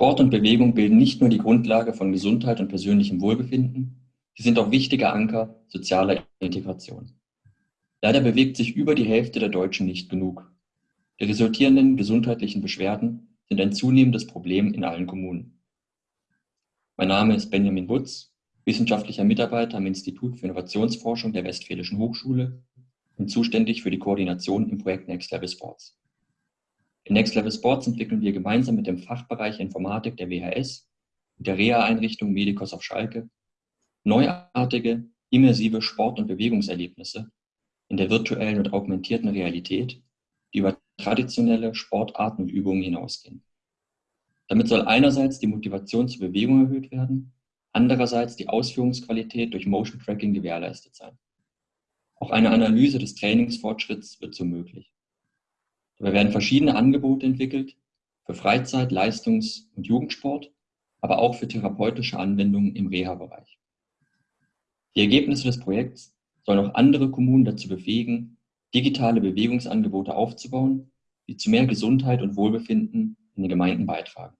Sport und Bewegung bilden nicht nur die Grundlage von Gesundheit und persönlichem Wohlbefinden, sie sind auch wichtige Anker sozialer Integration. Leider bewegt sich über die Hälfte der Deutschen nicht genug. Die resultierenden gesundheitlichen Beschwerden sind ein zunehmendes Problem in allen Kommunen. Mein Name ist Benjamin Wutz, wissenschaftlicher Mitarbeiter am Institut für Innovationsforschung der Westfälischen Hochschule und zuständig für die Koordination im Projekt Next Level Sports. In Next Level Sports entwickeln wir gemeinsam mit dem Fachbereich Informatik der WHS und der Reha-Einrichtung Medicos auf Schalke neuartige, immersive Sport- und Bewegungserlebnisse in der virtuellen und augmentierten Realität, die über traditionelle Sportarten und Übungen hinausgehen. Damit soll einerseits die Motivation zur Bewegung erhöht werden, andererseits die Ausführungsqualität durch Motion Tracking gewährleistet sein. Auch eine Analyse des Trainingsfortschritts wird so möglich. Dabei werden verschiedene Angebote entwickelt für Freizeit-, Leistungs- und Jugendsport, aber auch für therapeutische Anwendungen im Reha-Bereich. Die Ergebnisse des Projekts sollen auch andere Kommunen dazu befähigen, digitale Bewegungsangebote aufzubauen, die zu mehr Gesundheit und Wohlbefinden in den Gemeinden beitragen.